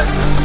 Run!